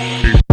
Peace.